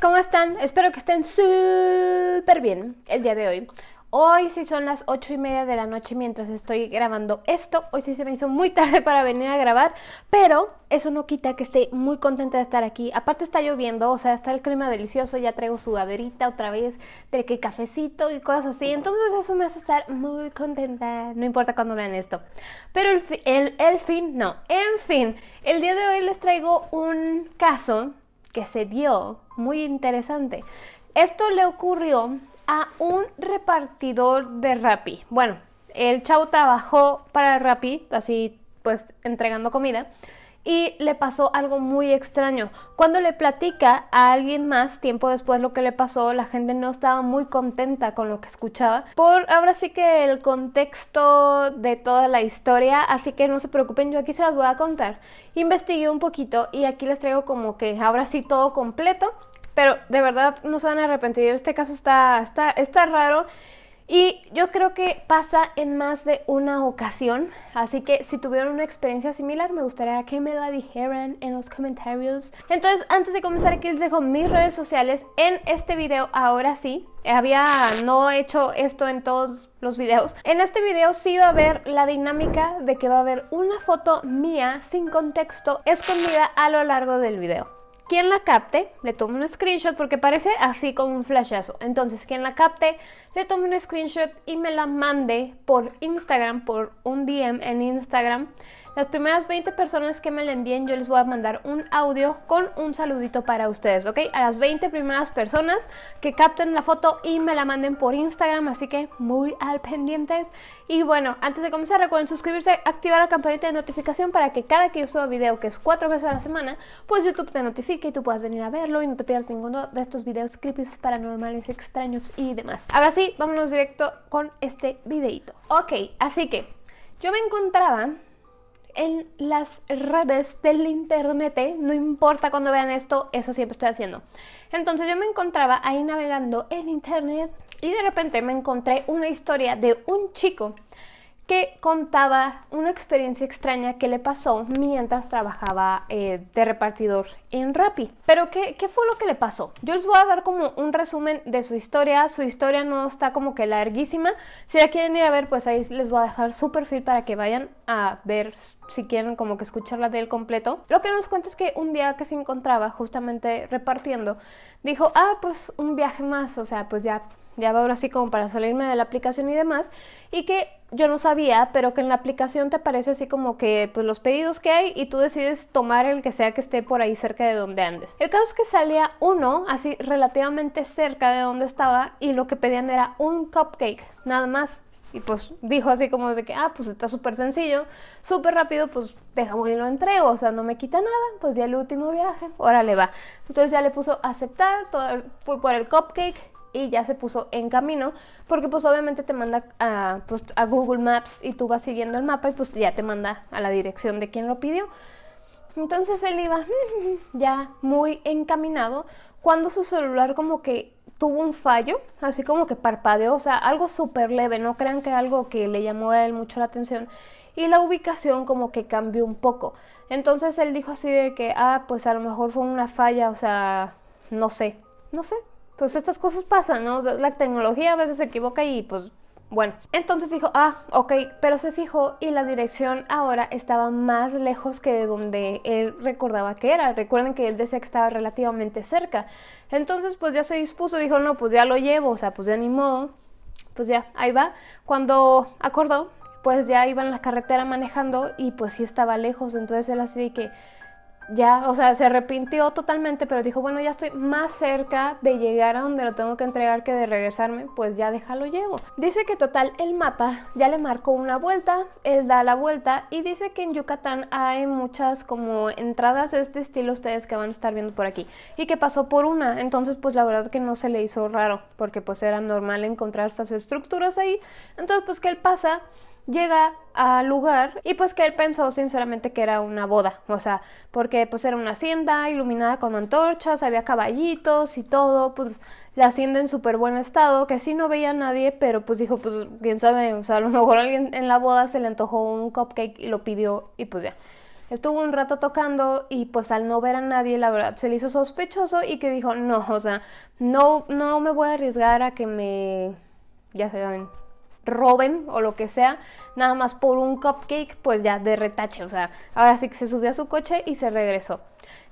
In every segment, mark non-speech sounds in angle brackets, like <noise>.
¿cómo están? Espero que estén súper bien el día de hoy. Hoy sí son las 8 y media de la noche mientras estoy grabando esto. Hoy sí se me hizo muy <laughs> tarde para venir a grabar, pero eso no quita que esté muy contenta de estar aquí. Aparte está lloviendo, o sea, está el clima delicioso, ya traigo sudaderita otra vez, de que cafecito y cosas así. Entonces eso me hace estar muy contenta, no importa cuando vean esto. Pero el, el fin, no, en fin, el día de hoy les traigo un caso que se dio muy interesante. Esto le ocurrió a un repartidor de Rappi. Bueno, el chavo trabajó para Rappi, así pues entregando comida y le pasó algo muy extraño. Cuando le platica a alguien más tiempo después lo que le pasó, la gente no estaba muy contenta con lo que escuchaba. Por ahora sí que el contexto de toda la historia, así que no se preocupen, yo aquí se las voy a contar. Investigué un poquito y aquí les traigo como que ahora sí todo completo. Pero de verdad no se van a arrepentir, este caso está, está, está raro y yo creo que pasa en más de una ocasión, así que si tuvieron una experiencia similar me gustaría que me la dijeran en los comentarios. Entonces antes de comenzar aquí les dejo mis redes sociales en este video, ahora sí. Había no hecho esto en todos los videos. En este video sí va a haber la dinámica de que va a haber una foto mía sin contexto escondida a lo largo del video quien la capte, le tome un screenshot porque parece así como un flashazo. Entonces, quien la capte, le tome un screenshot y me la mande por Instagram, por un DM en Instagram las primeras 20 personas que me la envíen yo les voy a mandar un audio con un saludito para ustedes, ¿ok? A las 20 primeras personas que capten la foto y me la manden por Instagram, así que muy al pendientes. Y bueno, antes de comenzar recuerden suscribirse, activar la campanita de notificación para que cada que yo suba video, que es cuatro veces a la semana, pues YouTube te notifique y tú puedas venir a verlo y no te pierdas ninguno de estos videos creepy, paranormales, extraños y demás. Ahora sí, vámonos directo con este videito. Ok, así que yo me encontraba en las redes del internet, ¿eh? no importa cuando vean esto, eso siempre estoy haciendo. Entonces yo me encontraba ahí navegando en internet y de repente me encontré una historia de un chico que contaba una experiencia extraña que le pasó mientras trabajaba eh, de repartidor en Rappi. Pero ¿qué, ¿qué, fue lo que le pasó? Yo les voy a dar como un resumen de su historia. Su historia no está como que larguísima. Si la quieren ir a ver, pues ahí les voy a dejar su perfil para que vayan a ver si quieren como que escucharla de él completo. Lo que nos cuenta es que un día que se encontraba justamente repartiendo, dijo, ah, pues un viaje más, o sea, pues ya ya va ahora sí como para salirme de la aplicación y demás, y que yo no sabía, pero que en la aplicación te aparece así como que pues los pedidos que hay y tú decides tomar el que sea que esté por ahí cerca de donde andes. El caso es que salía uno así relativamente cerca de donde estaba y lo que pedían era un cupcake, nada más. Y pues dijo así como de que, ah, pues está súper sencillo, súper rápido, pues déjame y lo entrego, o sea, no me quita nada, pues ya el último viaje, órale va. Entonces ya le puso aceptar, todo, fue por el cupcake y ya se puso en camino, porque pues obviamente te manda a, pues, a Google Maps y tú vas siguiendo el mapa y pues ya te manda a la dirección de quien lo pidió. Entonces él iba <laughs> ya muy encaminado cuando su celular como que tuvo un fallo, así como que parpadeó, o sea, algo súper leve, no crean que algo que le llamó a él mucho la atención y la ubicación como que cambió un poco. Entonces él dijo así de que, ah, pues a lo mejor fue una falla, o sea, no sé, no sé, pues estas cosas pasan, ¿no? la tecnología a veces se equivoca y pues bueno, entonces dijo, ah, ok, pero se fijó y la dirección ahora estaba más lejos que de donde él recordaba que era. Recuerden que él decía que estaba relativamente cerca. Entonces, pues ya se dispuso, dijo, no, pues ya lo llevo, o sea, pues ya ni modo. Pues ya, ahí va. Cuando acordó, pues ya iba en la carretera manejando y pues sí estaba lejos. Entonces él así de que, ya, o sea, se arrepintió totalmente, pero dijo, bueno, ya estoy más cerca de llegar a donde lo tengo que entregar que de regresarme, pues ya déjalo llevo. Dice que total el mapa ya le marcó una vuelta, él da la vuelta y dice que en Yucatán hay muchas como entradas de este estilo ustedes que van a estar viendo por aquí y que pasó por una, entonces pues la verdad que no se le hizo raro porque pues era normal encontrar estas estructuras ahí, entonces pues que él pasa llega al lugar y pues que él pensó sinceramente que era una boda, o sea, porque pues era una hacienda iluminada con antorchas, había caballitos y todo, pues la hacienda en súper buen estado, que sí no veía a nadie, pero pues dijo, pues quién sabe, o sea, a lo mejor alguien en la boda se le antojó un cupcake y lo pidió y pues ya. estuvo un rato tocando y pues al no ver a nadie, la verdad, se le hizo sospechoso y que dijo, no, o sea, no, no me voy a arriesgar a que me, ya saben, roben o lo que sea, nada más por un cupcake, pues ya de retache, o sea, ahora sí que se subió a su coche y se regresó.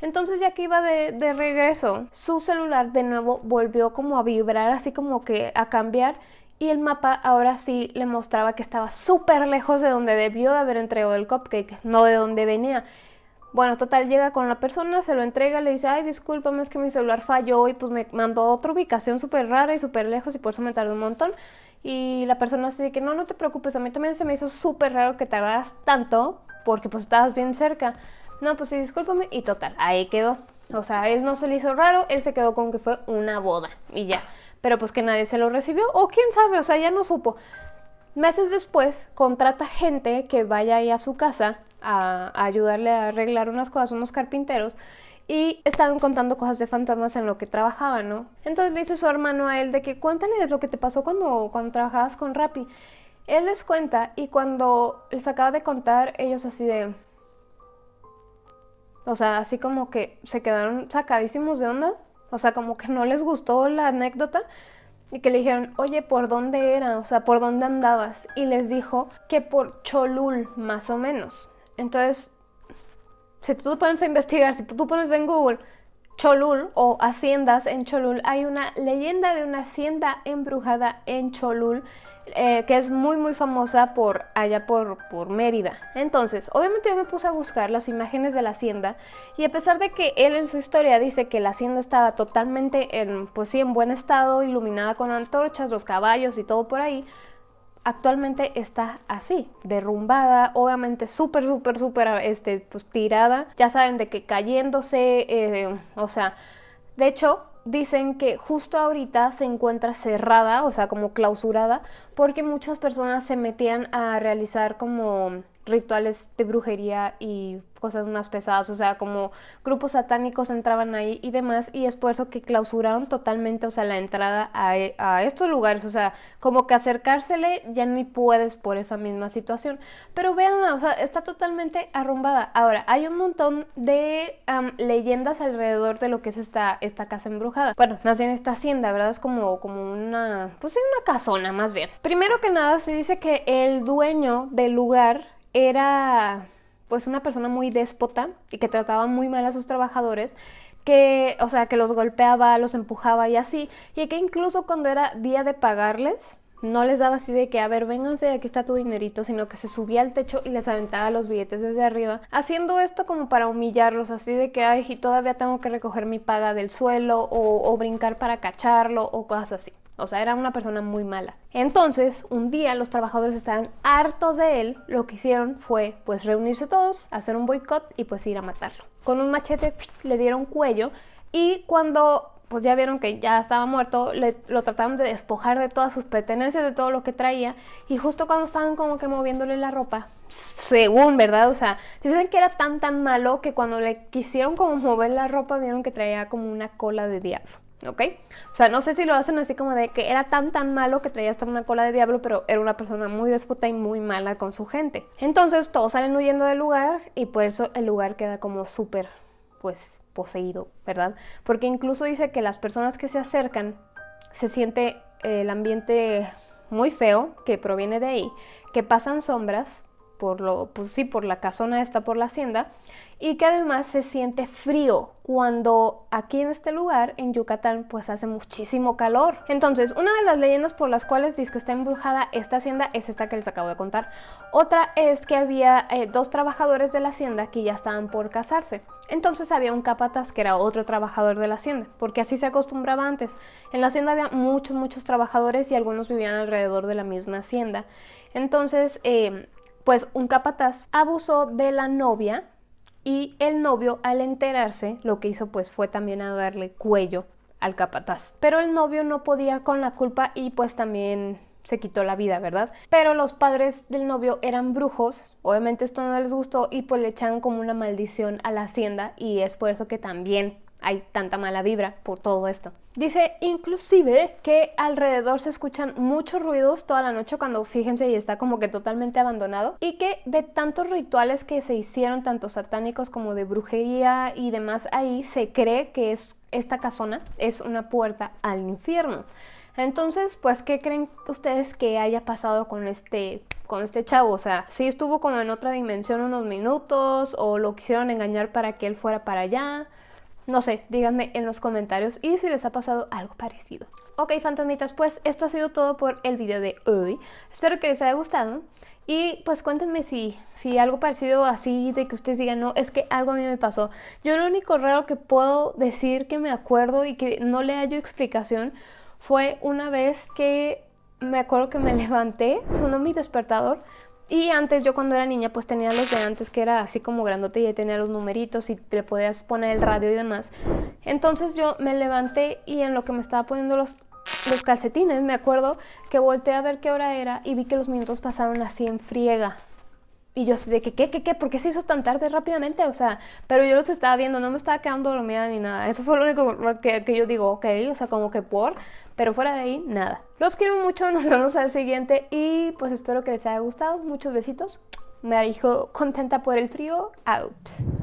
Entonces ya que iba de, de regreso, su celular de nuevo volvió como a vibrar, así como que a cambiar y el mapa ahora sí le mostraba que estaba súper lejos de donde debió de haber entregado el cupcake, no de donde venía. Bueno, total, llega con la persona, se lo entrega, le dice, ay, discúlpame, es que mi celular falló y pues me mandó a otra ubicación súper rara y súper lejos y por eso me tardó un montón. Y la persona así que, no, no te preocupes, a mí también se me hizo súper raro que tardaras tanto porque pues estabas bien cerca. No, pues sí, discúlpame y total, ahí quedó. O sea, él no se le hizo raro, él se quedó con que fue una boda y ya pero pues que nadie se lo recibió, o quién sabe, o sea, ya no supo. Meses después, contrata gente que vaya ahí a su casa a, ayudarle a arreglar unas cosas, unos carpinteros, y estaban contando cosas de fantasmas en lo que trabajaban, ¿no? Entonces le dice su hermano a él de que cuéntales lo que te pasó cuando, cuando trabajabas con Rappi. Él les cuenta y cuando les acaba de contar, ellos así de... O sea, así como que se quedaron sacadísimos de onda o sea, como que no les gustó la anécdota y que le dijeron, oye, ¿por dónde era? O sea, ¿por dónde andabas? Y les dijo que por Cholul, más o menos. Entonces, si tú pones a investigar, si tú pones en Google Cholul o haciendas en Cholul, hay una leyenda de una hacienda embrujada en Cholul eh, que es muy muy famosa por allá por, por Mérida. Entonces, obviamente yo me puse a buscar las imágenes de la hacienda y a pesar de que él en su historia dice que la hacienda estaba totalmente en, pues sí, en buen estado, iluminada con antorchas, los caballos y todo por ahí, actualmente está así, derrumbada, obviamente súper, súper, súper, este, pues tirada. Ya saben de que cayéndose, eh, o sea, de hecho, dicen que justo ahorita se encuentra cerrada, o sea, como clausurada, porque muchas personas se metían a realizar como rituales de brujería y cosas más pesadas, o sea, como grupos satánicos entraban ahí y demás, y es por eso que clausuraron totalmente, o sea, la entrada a, e, estos lugares, o sea, como que acercársele ya ni puedes por esa misma situación. Pero vean, o sea, está totalmente arrumbada. Ahora, hay un montón de leyendas alrededor de lo que es esta, esta casa embrujada. Bueno, más bien esta hacienda, ¿verdad? Es como, como una, pues una casona, más bien. Primero que nada, se dice que el dueño del lugar era pues una persona muy déspota y que trataba muy mal a sus trabajadores, que, o sea, que los golpeaba, los empujaba y así, y que incluso cuando era día de pagarles, no les daba así de que, a ver, vénganse, aquí está tu dinerito, sino que se subía al techo y les aventaba los billetes desde arriba, haciendo esto como para humillarlos, así de que, ay, y todavía tengo que recoger mi paga del suelo o, o brincar para cacharlo o cosas así. O sea, era una persona muy mala. Entonces, un día los trabajadores estaban hartos de él. Lo que hicieron fue, pues, reunirse todos, hacer un boicot y pues ir a matarlo. Con un machete le dieron cuello y cuando pues ya vieron que ya estaba muerto, lo trataron de despojar de todas sus pertenencias, de todo lo que traía, y justo cuando estaban como que moviéndole la ropa, según, ¿verdad? O sea, dicen que era tan tan malo que cuando le quisieron como mover la ropa, vieron que traía como una cola de diablo. ¿Ok? O sea, no sé si lo hacen así como de que era tan tan malo que traía hasta una cola de diablo, pero era una persona muy déspota y muy mala con su gente. Entonces todos salen huyendo del lugar y por eso el lugar queda como súper, pues, poseído, ¿verdad? Porque incluso dice que las personas que se acercan se siente el ambiente muy feo que proviene de ahí, que pasan sombras por pues sí, por la casona esta, por la hacienda, y que además se siente frío cuando aquí en este lugar, en Yucatán, pues hace muchísimo calor. Entonces, una de las leyendas por las cuales dice que está embrujada esta hacienda es esta que les acabo de contar. Otra es que había eh, dos trabajadores de la hacienda que ya estaban por casarse. Entonces había un capataz que era otro trabajador de la hacienda, porque así se acostumbraba antes. En la hacienda había muchos, muchos trabajadores y algunos vivían alrededor de la misma hacienda. Entonces, eh, pues un capataz abusó de la novia y el novio al enterarse lo que hizo pues fue también a darle cuello al capataz. Pero el novio no podía con la culpa y pues también se quitó la vida, ¿verdad? Pero los padres del novio eran brujos, obviamente esto no les gustó y pues le echaron como una maldición a la hacienda y es por eso que también hay tanta mala vibra por todo esto. Dice inclusive que alrededor se escuchan muchos ruidos toda la noche cuando fíjense y está como que totalmente abandonado y que de tantos rituales que se hicieron tanto satánicos como de brujería y demás ahí se cree que es esta casona es una puerta al infierno. Entonces, pues, ¿qué creen ustedes que haya pasado con este, con este chavo? O sea, si estuvo como en otra dimensión unos minutos o lo quisieron engañar para que él fuera para allá. No sé, díganme en los comentarios y si les ha pasado algo parecido. Ok, fantasmitas, pues esto ha sido todo por el video de hoy. Espero que les haya gustado. Y pues cuéntenme si, si algo parecido así, de que ustedes digan, no, es que algo a mí me pasó. Yo lo único raro que puedo decir que me acuerdo y que no le hallo explicación fue una vez que me acuerdo que me <laughs> levanté, sonó mi despertador, y antes yo cuando era niña pues tenía los de antes que era así como grandote y tenía los numeritos y le podías poner el radio y demás. Entonces yo me levanté y en lo que me estaba poniendo los, los calcetines me acuerdo que volteé a ver qué hora era y vi que los minutos pasaron así en friega. Y yo así de que, ¿qué, qué, qué? ¿Por qué se hizo tan tarde rápidamente? O sea, pero yo los estaba viendo, no me estaba quedando dormida ni nada. Eso fue lo único que, que yo digo, ok, o sea, como que por... Pero fuera de ahí, nada. Los quiero mucho, <laughs> nos vemos al siguiente y pues espero que les haya gustado. Muchos besitos. Me dijo contenta por el frío. Out.